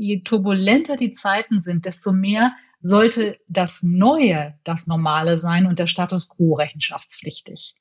je turbulenter die Zeiten sind, desto mehr sollte das Neue das Normale sein und der Status quo rechenschaftspflichtig.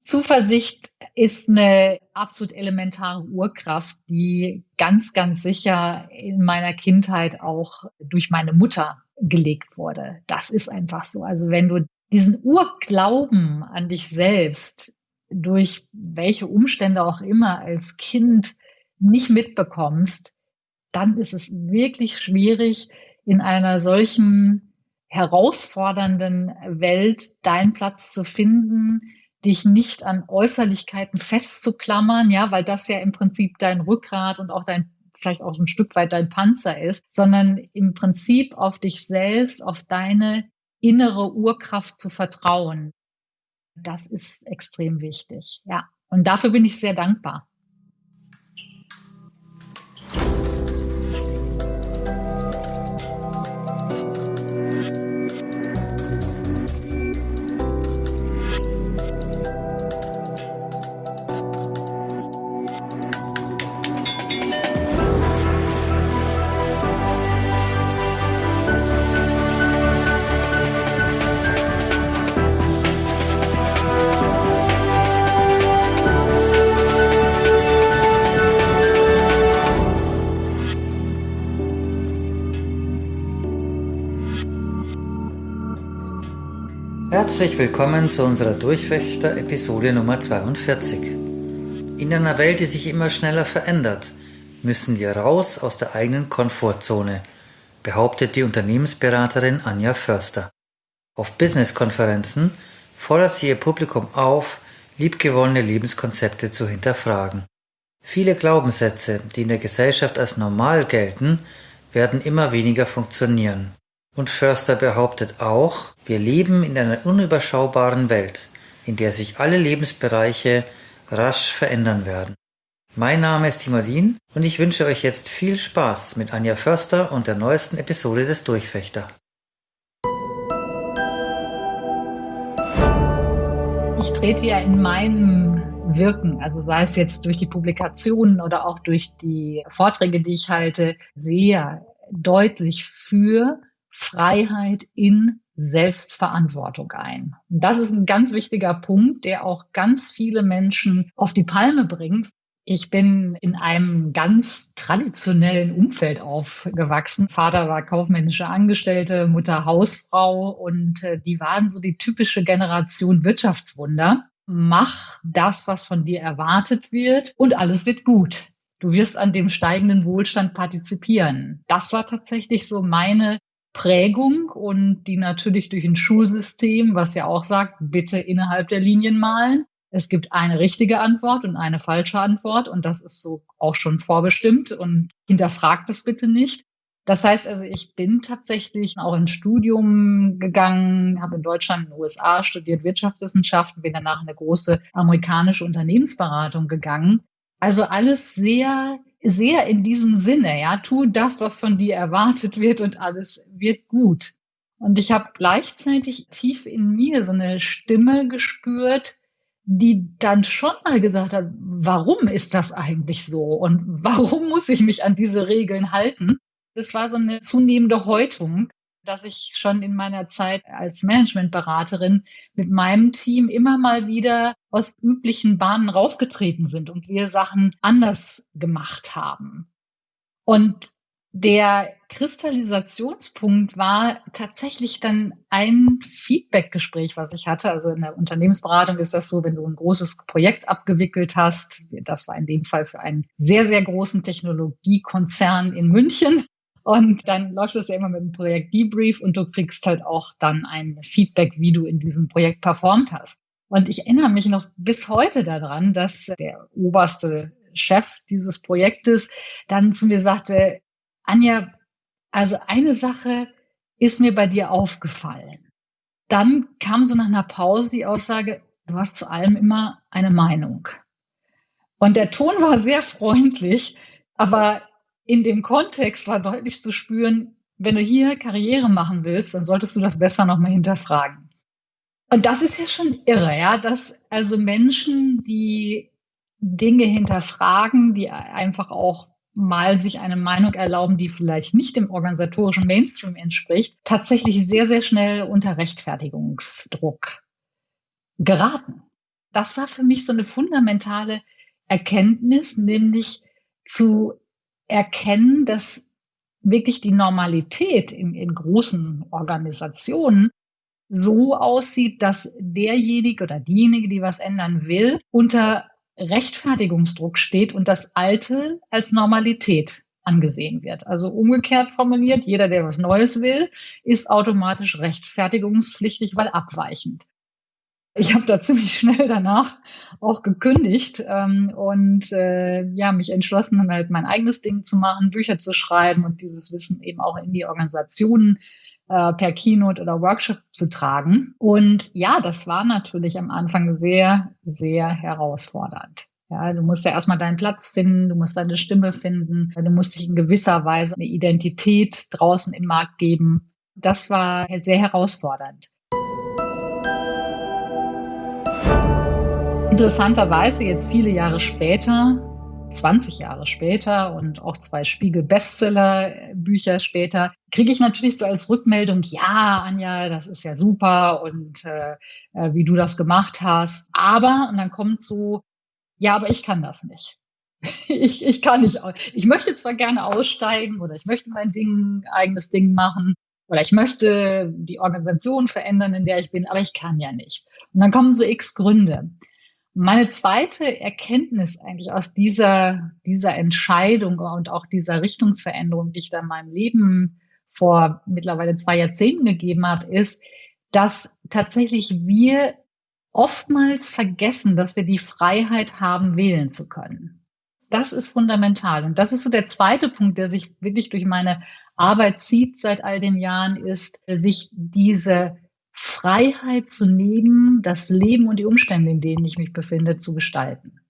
Zuversicht ist eine absolut elementare Urkraft, die ganz, ganz sicher in meiner Kindheit auch durch meine Mutter gelegt wurde. Das ist einfach so. Also wenn du diesen Urglauben an dich selbst durch welche Umstände auch immer als Kind nicht mitbekommst, dann ist es wirklich schwierig, in einer solchen herausfordernden Welt deinen Platz zu finden, dich nicht an Äußerlichkeiten festzuklammern, ja, weil das ja im Prinzip dein Rückgrat und auch dein vielleicht auch ein Stück weit dein Panzer ist, sondern im Prinzip auf dich selbst, auf deine innere Urkraft zu vertrauen. Das ist extrem wichtig, ja. Und dafür bin ich sehr dankbar. Herzlich willkommen zu unserer Durchwächter-Episode Nummer 42. In einer Welt, die sich immer schneller verändert, müssen wir raus aus der eigenen Komfortzone, behauptet die Unternehmensberaterin Anja Förster. Auf Business-Konferenzen fordert sie ihr Publikum auf, liebgewonnene Lebenskonzepte zu hinterfragen. Viele Glaubenssätze, die in der Gesellschaft als normal gelten, werden immer weniger funktionieren. Und Förster behauptet auch, wir leben in einer unüberschaubaren Welt, in der sich alle Lebensbereiche rasch verändern werden. Mein Name ist Timadin und ich wünsche euch jetzt viel Spaß mit Anja Förster und der neuesten Episode des Durchfechter. Ich trete ja in meinem Wirken, also sei es jetzt durch die Publikationen oder auch durch die Vorträge, die ich halte, sehr deutlich für Freiheit in Selbstverantwortung ein. Und das ist ein ganz wichtiger Punkt, der auch ganz viele Menschen auf die Palme bringt. Ich bin in einem ganz traditionellen Umfeld aufgewachsen. Vater war kaufmännische Angestellte, Mutter Hausfrau und äh, die waren so die typische Generation Wirtschaftswunder. Mach das, was von dir erwartet wird und alles wird gut. Du wirst an dem steigenden Wohlstand partizipieren. Das war tatsächlich so meine Prägung und die natürlich durch ein Schulsystem, was ja auch sagt, bitte innerhalb der Linien malen. Es gibt eine richtige Antwort und eine falsche Antwort und das ist so auch schon vorbestimmt und hinterfragt das bitte nicht. Das heißt also, ich bin tatsächlich auch ins Studium gegangen, habe in Deutschland, in den USA studiert Wirtschaftswissenschaften, bin danach in eine große amerikanische Unternehmensberatung gegangen. Also alles sehr sehr in diesem Sinne, ja, tu das, was von dir erwartet wird und alles wird gut. Und ich habe gleichzeitig tief in mir so eine Stimme gespürt, die dann schon mal gesagt hat, warum ist das eigentlich so und warum muss ich mich an diese Regeln halten? Das war so eine zunehmende Häutung dass ich schon in meiner Zeit als Managementberaterin mit meinem Team immer mal wieder aus üblichen Bahnen rausgetreten sind und wir Sachen anders gemacht haben. Und der Kristallisationspunkt war tatsächlich dann ein Feedbackgespräch, was ich hatte. Also in der Unternehmensberatung ist das so, wenn du ein großes Projekt abgewickelt hast. Das war in dem Fall für einen sehr, sehr großen Technologiekonzern in München. Und dann läuft es ja immer mit dem Projekt Debrief und du kriegst halt auch dann ein Feedback, wie du in diesem Projekt performt hast. Und ich erinnere mich noch bis heute daran, dass der oberste Chef dieses Projektes dann zu mir sagte, Anja, also eine Sache ist mir bei dir aufgefallen. Dann kam so nach einer Pause die Aussage, du hast zu allem immer eine Meinung. Und der Ton war sehr freundlich, aber in dem Kontext war deutlich zu spüren, wenn du hier Karriere machen willst, dann solltest du das besser nochmal hinterfragen. Und das ist ja schon irre, ja, dass also Menschen, die Dinge hinterfragen, die einfach auch mal sich eine Meinung erlauben, die vielleicht nicht dem organisatorischen Mainstream entspricht, tatsächlich sehr, sehr schnell unter Rechtfertigungsdruck geraten. Das war für mich so eine fundamentale Erkenntnis, nämlich zu erkennen, dass wirklich die Normalität in, in großen Organisationen so aussieht, dass derjenige oder diejenige, die was ändern will, unter Rechtfertigungsdruck steht und das Alte als Normalität angesehen wird. Also umgekehrt formuliert, jeder, der was Neues will, ist automatisch rechtfertigungspflichtig, weil abweichend. Ich habe da ziemlich schnell danach auch gekündigt ähm, und äh, ja mich entschlossen, halt mein eigenes Ding zu machen, Bücher zu schreiben und dieses Wissen eben auch in die Organisationen äh, per Keynote oder Workshop zu tragen. Und ja, das war natürlich am Anfang sehr, sehr herausfordernd. Ja, du musst ja erstmal deinen Platz finden, du musst deine Stimme finden, du musst dich in gewisser Weise eine Identität draußen im Markt geben. Das war sehr herausfordernd. Interessanterweise jetzt viele Jahre später 20 Jahre später und auch zwei Spiegel-Bestseller-Bücher später, kriege ich natürlich so als Rückmeldung, ja, Anja, das ist ja super und äh, äh, wie du das gemacht hast. Aber, und dann kommt so, ja, aber ich kann das nicht. ich, ich kann nicht. Ich möchte zwar gerne aussteigen oder ich möchte mein Ding, eigenes Ding machen oder ich möchte die Organisation verändern, in der ich bin, aber ich kann ja nicht. Und dann kommen so x Gründe. Meine zweite Erkenntnis eigentlich aus dieser, dieser Entscheidung und auch dieser Richtungsveränderung, die ich da in meinem Leben vor mittlerweile zwei Jahrzehnten gegeben habe, ist, dass tatsächlich wir oftmals vergessen, dass wir die Freiheit haben, wählen zu können. Das ist fundamental. Und das ist so der zweite Punkt, der sich wirklich durch meine Arbeit zieht seit all den Jahren, ist, sich diese Freiheit zu nehmen, das Leben und die Umstände, in denen ich mich befinde, zu gestalten.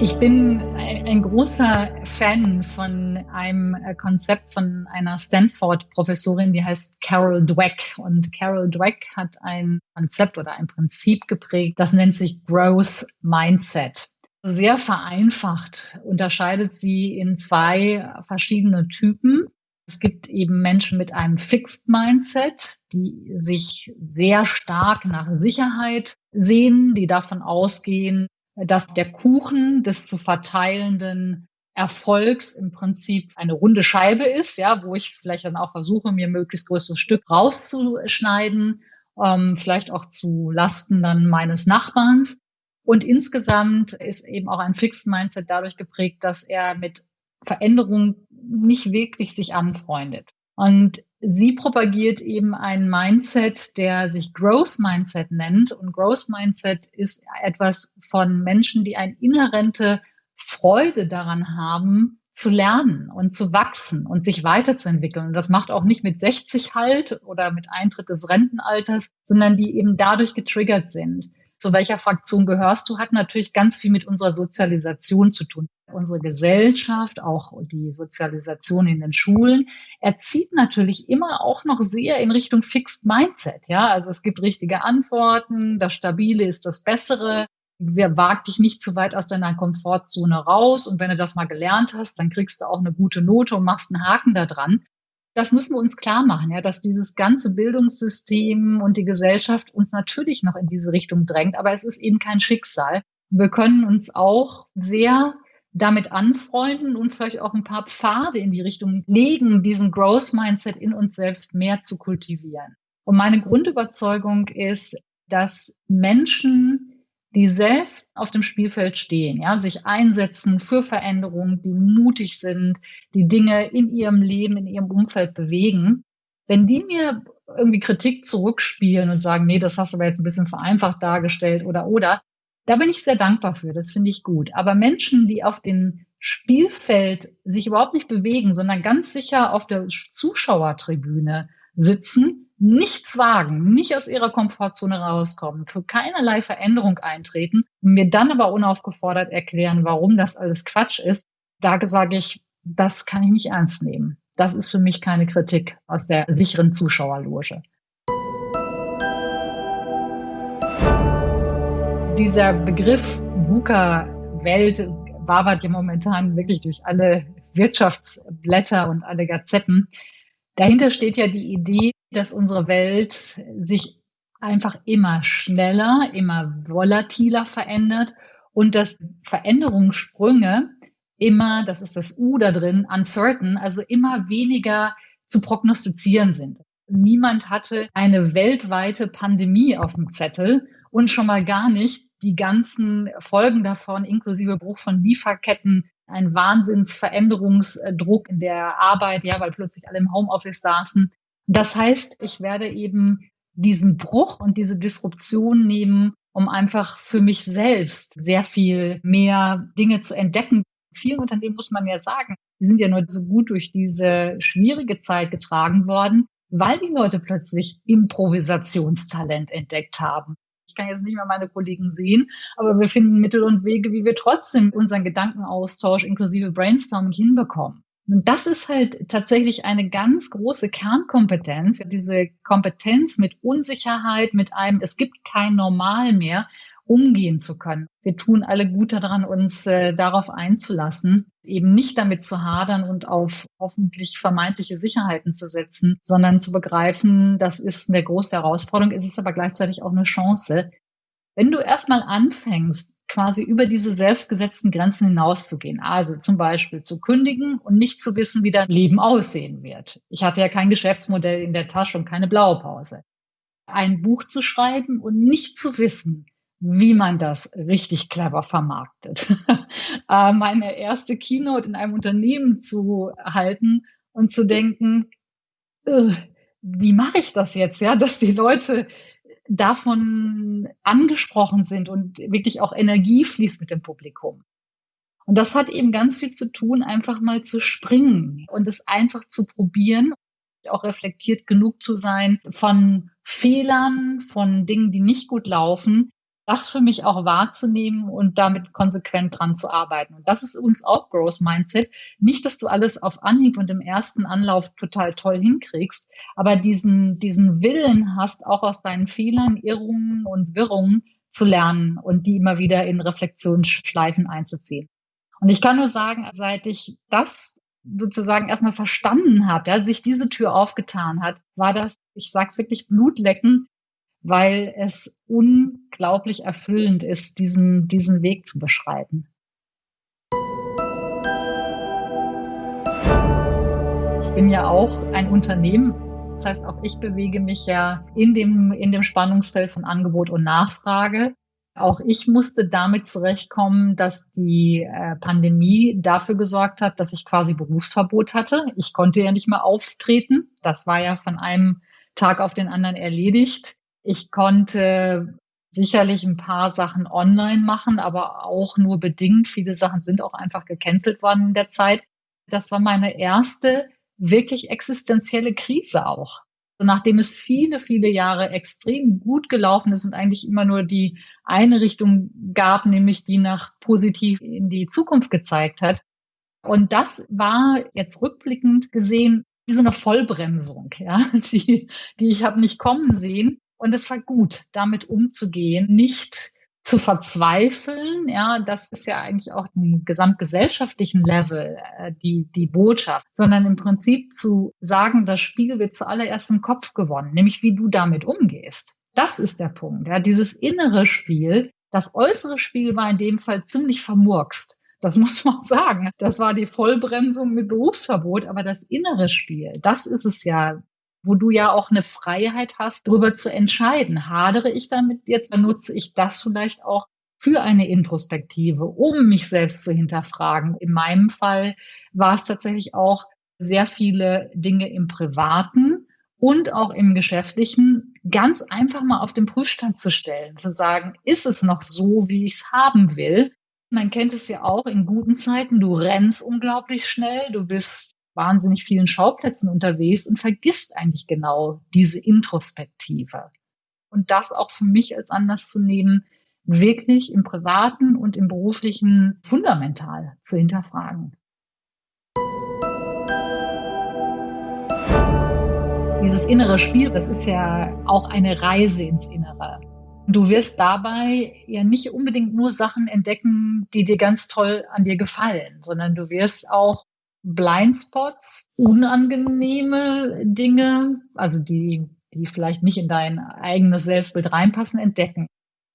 Ich bin ein, großer Fan von einem äh, Konzept von einer Stanford-Professorin, die heißt Carol Dweck. Und Carol Dweck hat ein Konzept oder ein Prinzip geprägt, das nennt sich Growth Mindset. Sehr vereinfacht unterscheidet sie in zwei verschiedene Typen. Es gibt eben Menschen mit einem Fixed Mindset, die sich sehr stark nach Sicherheit sehen, die davon ausgehen, dass der Kuchen des zu verteilenden Erfolgs im Prinzip eine runde Scheibe ist, ja, wo ich vielleicht dann auch versuche, mir möglichst größtes Stück rauszuschneiden, ähm, vielleicht auch zu Lasten dann meines Nachbarns. Und insgesamt ist eben auch ein Fixed Mindset dadurch geprägt, dass er mit Veränderung nicht wirklich sich anfreundet. Und sie propagiert eben ein Mindset, der sich Growth Mindset nennt. Und Growth Mindset ist etwas von Menschen, die eine inhärente Freude daran haben, zu lernen und zu wachsen und sich weiterzuentwickeln. Und das macht auch nicht mit 60 halt oder mit Eintritt des Rentenalters, sondern die eben dadurch getriggert sind. Zu welcher Fraktion gehörst du, hat natürlich ganz viel mit unserer Sozialisation zu tun unsere Gesellschaft, auch die Sozialisation in den Schulen, erzieht natürlich immer auch noch sehr in Richtung Fixed Mindset. Ja, also es gibt richtige Antworten, das Stabile ist das Bessere. Wer wagt dich nicht zu weit aus deiner Komfortzone raus? Und wenn du das mal gelernt hast, dann kriegst du auch eine gute Note und machst einen Haken da dran. Das müssen wir uns klar machen, ja, dass dieses ganze Bildungssystem und die Gesellschaft uns natürlich noch in diese Richtung drängt, aber es ist eben kein Schicksal. Wir können uns auch sehr damit anfreunden und vielleicht auch ein paar Pfade in die Richtung legen, diesen Growth Mindset in uns selbst mehr zu kultivieren. Und meine Grundüberzeugung ist, dass Menschen, die selbst auf dem Spielfeld stehen, ja, sich einsetzen für Veränderungen, die mutig sind, die Dinge in ihrem Leben, in ihrem Umfeld bewegen, wenn die mir irgendwie Kritik zurückspielen und sagen, nee, das hast du aber jetzt ein bisschen vereinfacht dargestellt oder oder, da bin ich sehr dankbar für, das finde ich gut. Aber Menschen, die auf dem Spielfeld sich überhaupt nicht bewegen, sondern ganz sicher auf der Zuschauertribüne sitzen, nichts wagen, nicht aus ihrer Komfortzone rauskommen, für keinerlei Veränderung eintreten und mir dann aber unaufgefordert erklären, warum das alles Quatsch ist, da sage ich, das kann ich nicht ernst nehmen. Das ist für mich keine Kritik aus der sicheren Zuschauerloge. dieser Begriff VUCA-Welt wabert ja momentan wirklich durch alle Wirtschaftsblätter und alle Gazetten. Dahinter steht ja die Idee, dass unsere Welt sich einfach immer schneller, immer volatiler verändert und dass Veränderungssprünge immer, das ist das U da drin, uncertain, also immer weniger zu prognostizieren sind. Niemand hatte eine weltweite Pandemie auf dem Zettel und schon mal gar nicht die ganzen Folgen davon, inklusive Bruch von Lieferketten, ein Wahnsinnsveränderungsdruck in der Arbeit, ja, weil plötzlich alle im Homeoffice saßen. Das heißt, ich werde eben diesen Bruch und diese Disruption nehmen, um einfach für mich selbst sehr viel mehr Dinge zu entdecken. Vielen Unternehmen muss man ja sagen, die sind ja nur so gut durch diese schwierige Zeit getragen worden, weil die Leute plötzlich Improvisationstalent entdeckt haben. Ich kann jetzt nicht mehr meine Kollegen sehen, aber wir finden Mittel und Wege, wie wir trotzdem unseren Gedankenaustausch inklusive Brainstorming hinbekommen. Und das ist halt tatsächlich eine ganz große Kernkompetenz, diese Kompetenz mit Unsicherheit, mit einem, es gibt kein Normal mehr, umgehen zu können. Wir tun alle gut daran, uns äh, darauf einzulassen, eben nicht damit zu hadern und auf hoffentlich vermeintliche Sicherheiten zu setzen, sondern zu begreifen, das ist eine große Herausforderung, es ist aber gleichzeitig auch eine Chance. Wenn du erstmal anfängst, quasi über diese selbstgesetzten Grenzen hinauszugehen, also zum Beispiel zu kündigen und nicht zu wissen, wie dein Leben aussehen wird. Ich hatte ja kein Geschäftsmodell in der Tasche und keine Blaupause. Ein Buch zu schreiben und nicht zu wissen, wie man das richtig clever vermarktet. Äh, meine erste Keynote in einem Unternehmen zu halten und zu denken, wie mache ich das jetzt, ja, dass die Leute davon angesprochen sind und wirklich auch Energie fließt mit dem Publikum. Und das hat eben ganz viel zu tun, einfach mal zu springen und es einfach zu probieren, auch reflektiert genug zu sein von Fehlern, von Dingen, die nicht gut laufen, das für mich auch wahrzunehmen und damit konsequent dran zu arbeiten. Und das ist uns auch Growth Mindset. Nicht, dass du alles auf Anhieb und im ersten Anlauf total toll hinkriegst, aber diesen, diesen Willen hast, auch aus deinen Fehlern, Irrungen und Wirrungen zu lernen und die immer wieder in Reflexionsschleifen einzuziehen. Und ich kann nur sagen, seit ich das sozusagen erstmal verstanden habe, ja, sich diese Tür aufgetan hat, war das, ich sag's wirklich, Blutlecken, weil es unglaublich erfüllend ist, diesen, diesen Weg zu beschreiten. Ich bin ja auch ein Unternehmen. Das heißt, auch ich bewege mich ja in dem, in dem Spannungsfeld von Angebot und Nachfrage. Auch ich musste damit zurechtkommen, dass die äh, Pandemie dafür gesorgt hat, dass ich quasi Berufsverbot hatte. Ich konnte ja nicht mehr auftreten. Das war ja von einem Tag auf den anderen erledigt. Ich konnte sicherlich ein paar Sachen online machen, aber auch nur bedingt. Viele Sachen sind auch einfach gecancelt worden in der Zeit. Das war meine erste wirklich existenzielle Krise auch. Nachdem es viele, viele Jahre extrem gut gelaufen ist und eigentlich immer nur die eine Richtung gab, nämlich die nach positiv in die Zukunft gezeigt hat. Und das war jetzt rückblickend gesehen wie so eine Vollbremsung, ja, die, die ich habe nicht kommen sehen. Und es war gut, damit umzugehen, nicht zu verzweifeln. Ja, das ist ja eigentlich auch im gesamtgesellschaftlichen Level äh, die, die Botschaft, sondern im Prinzip zu sagen, das Spiel wird zuallererst im Kopf gewonnen, nämlich wie du damit umgehst. Das ist der Punkt. Ja, dieses innere Spiel, das äußere Spiel war in dem Fall ziemlich vermurkst. Das muss man sagen. Das war die Vollbremsung mit Berufsverbot, aber das innere Spiel, das ist es ja, wo du ja auch eine Freiheit hast, darüber zu entscheiden. Hadere ich damit jetzt, dann nutze ich das vielleicht auch für eine Introspektive, um mich selbst zu hinterfragen. In meinem Fall war es tatsächlich auch sehr viele Dinge im Privaten und auch im Geschäftlichen ganz einfach mal auf den Prüfstand zu stellen, zu sagen, ist es noch so, wie ich es haben will? Man kennt es ja auch in guten Zeiten, du rennst unglaublich schnell, du bist wahnsinnig vielen Schauplätzen unterwegs und vergisst eigentlich genau diese Introspektive. Und das auch für mich als Anlass zu nehmen, wirklich im privaten und im beruflichen fundamental zu hinterfragen. Dieses innere Spiel, das ist ja auch eine Reise ins Innere. Du wirst dabei ja nicht unbedingt nur Sachen entdecken, die dir ganz toll an dir gefallen, sondern du wirst auch Blindspots, unangenehme Dinge, also die, die vielleicht nicht in dein eigenes Selbstbild reinpassen, entdecken.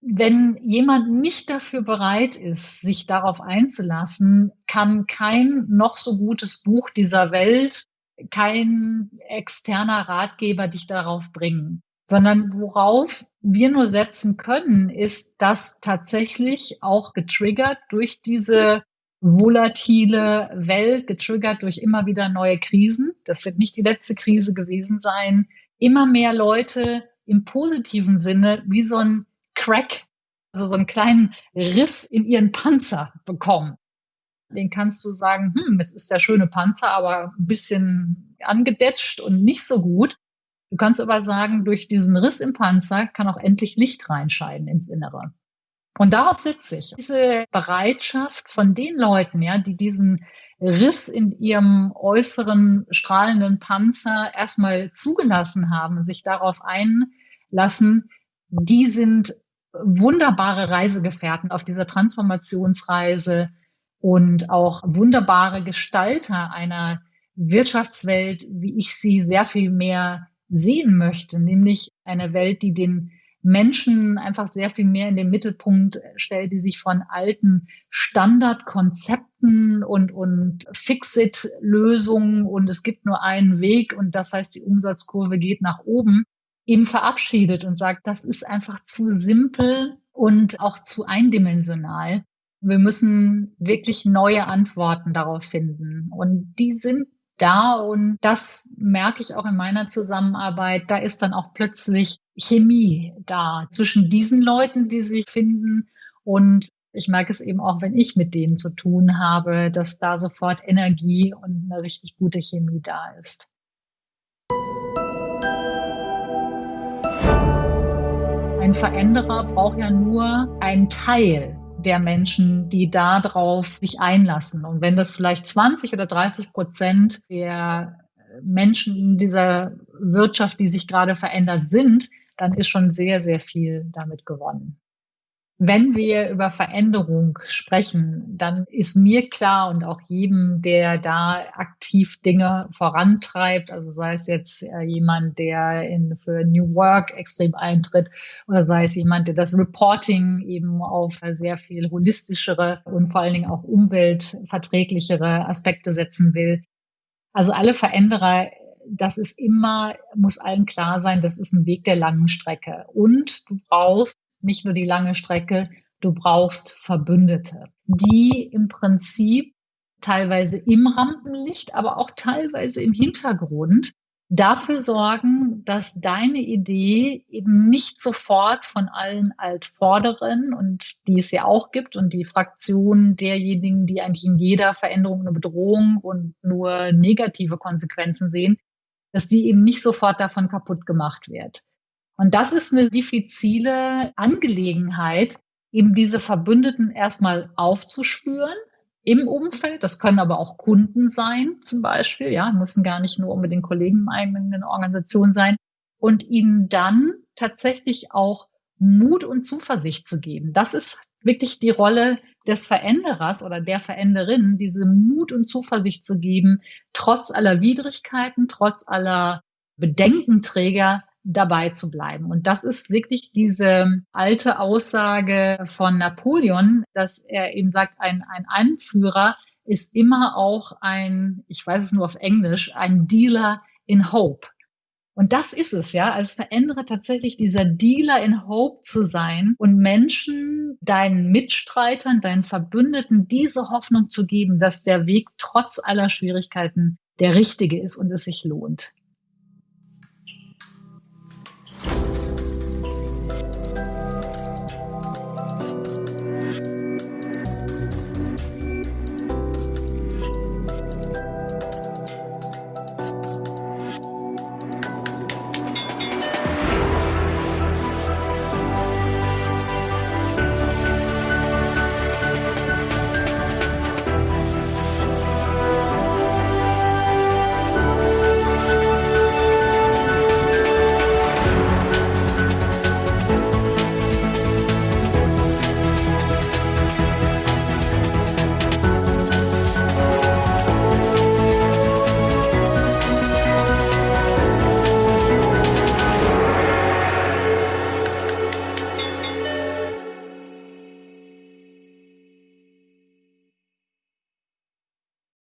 Wenn jemand nicht dafür bereit ist, sich darauf einzulassen, kann kein noch so gutes Buch dieser Welt, kein externer Ratgeber dich darauf bringen, sondern worauf wir nur setzen können, ist, dass tatsächlich auch getriggert durch diese volatile Welt, getriggert durch immer wieder neue Krisen. Das wird nicht die letzte Krise gewesen sein. Immer mehr Leute im positiven Sinne wie so ein Crack, also so einen kleinen Riss in ihren Panzer bekommen. Den kannst du sagen, hm, jetzt ist der schöne Panzer, aber ein bisschen angedetscht und nicht so gut. Du kannst aber sagen, durch diesen Riss im Panzer kann auch endlich Licht reinscheiden ins Innere. Und darauf sitze ich. Diese Bereitschaft von den Leuten, ja, die diesen Riss in ihrem äußeren strahlenden Panzer erstmal zugelassen haben, sich darauf einlassen, die sind wunderbare Reisegefährten auf dieser Transformationsreise und auch wunderbare Gestalter einer Wirtschaftswelt, wie ich sie sehr viel mehr sehen möchte, nämlich eine Welt, die den Menschen einfach sehr viel mehr in den Mittelpunkt stellt, die sich von alten Standardkonzepten und, und Fix-it-Lösungen und es gibt nur einen Weg und das heißt, die Umsatzkurve geht nach oben, eben verabschiedet und sagt, das ist einfach zu simpel und auch zu eindimensional. Wir müssen wirklich neue Antworten darauf finden. Und die sind da und das merke ich auch in meiner Zusammenarbeit. Da ist dann auch plötzlich Chemie da zwischen diesen Leuten, die sich finden und ich merke es eben auch, wenn ich mit denen zu tun habe, dass da sofort Energie und eine richtig gute Chemie da ist. Ein Veränderer braucht ja nur einen Teil der Menschen, die darauf sich einlassen. Und wenn das vielleicht 20 oder 30 Prozent der Menschen in dieser Wirtschaft, die sich gerade verändert sind, dann ist schon sehr, sehr viel damit gewonnen. Wenn wir über Veränderung sprechen, dann ist mir klar und auch jedem, der da aktiv Dinge vorantreibt, also sei es jetzt äh, jemand, der in, für New Work extrem eintritt oder sei es jemand, der das Reporting eben auf sehr viel holistischere und vor allen Dingen auch umweltverträglichere Aspekte setzen will. Also alle Veränderer das ist immer, muss allen klar sein, das ist ein Weg der langen Strecke. Und du brauchst nicht nur die lange Strecke, du brauchst Verbündete, die im Prinzip teilweise im Rampenlicht, aber auch teilweise im Hintergrund dafür sorgen, dass deine Idee eben nicht sofort von allen Altvorderen und die es ja auch gibt und die Fraktionen derjenigen, die eigentlich in jeder Veränderung eine Bedrohung und nur negative Konsequenzen sehen, dass die eben nicht sofort davon kaputt gemacht wird. Und das ist eine diffizile Angelegenheit, eben diese Verbündeten erstmal aufzuspüren im Umfeld. Das können aber auch Kunden sein, zum Beispiel. Ja, müssen gar nicht nur unbedingt Kollegen in eigenen Organisationen sein. Und ihnen dann tatsächlich auch Mut und Zuversicht zu geben. Das ist wirklich die Rolle des Veränderers oder der Veränderin, diese Mut und Zuversicht zu geben, trotz aller Widrigkeiten, trotz aller Bedenkenträger dabei zu bleiben. Und das ist wirklich diese alte Aussage von Napoleon, dass er eben sagt, ein, ein Anführer ist immer auch ein, ich weiß es nur auf Englisch, ein Dealer in Hope. Und das ist es, ja, als Veränderer tatsächlich dieser Dealer in Hope zu sein und Menschen, deinen Mitstreitern, deinen Verbündeten diese Hoffnung zu geben, dass der Weg trotz aller Schwierigkeiten der richtige ist und es sich lohnt.